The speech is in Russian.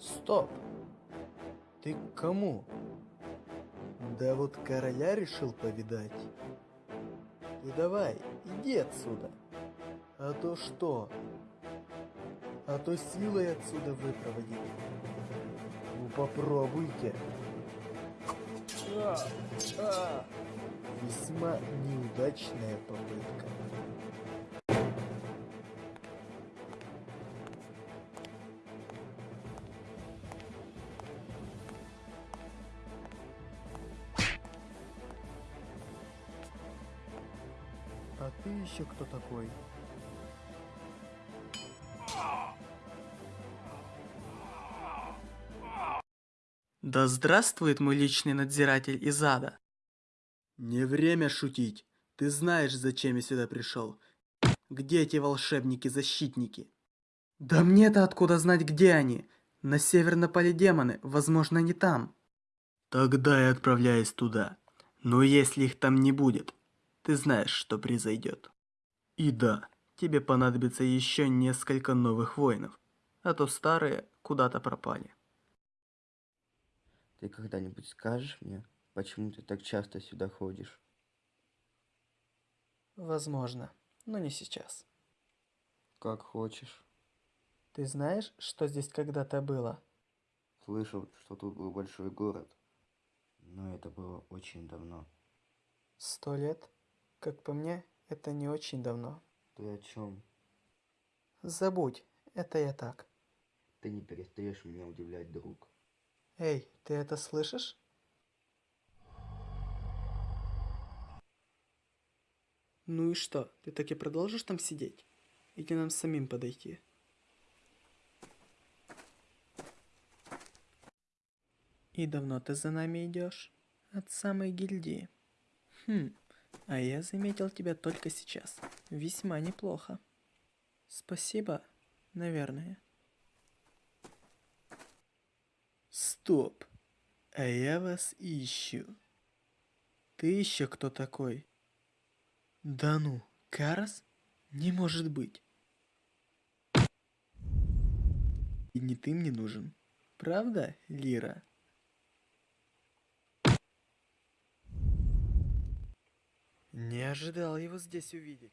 Стоп! Ты к кому? Да вот короля решил повидать. Ты давай, иди отсюда. А то что? А то силой отсюда выпроводить. Ну попробуйте. А, а. Весьма неудачная попытка. А ты еще кто такой? Да здравствует мой личный надзиратель из ада. Не время шутить. Ты знаешь, зачем я сюда пришел. Где эти волшебники-защитники? Да мне-то откуда знать, где они? На север напали демоны, возможно, не там. Тогда я отправляюсь туда. Но если их там не будет, ты знаешь, что произойдет. И да, тебе понадобится еще несколько новых воинов, а то старые куда-то пропали. Ты когда-нибудь скажешь мне, почему ты так часто сюда ходишь? Возможно, но не сейчас. Как хочешь. Ты знаешь, что здесь когда-то было? Слышал, что тут был большой город. Но это было очень давно. Сто лет? Как по мне, это не очень давно. Ты о чем? Забудь, это я так. Ты не перестаешь меня удивлять, друг. Эй, ты это слышишь? Ну и что, ты так и продолжишь там сидеть? Или нам самим подойти? И давно ты за нами идешь? От самой гильдии. Хм, а я заметил тебя только сейчас. Весьма неплохо. Спасибо, наверное. Стоп. А я вас ищу. Ты еще кто такой? Да ну, Карас? Не может быть. И не ты мне нужен. Правда, Лира? Не ожидал его здесь увидеть.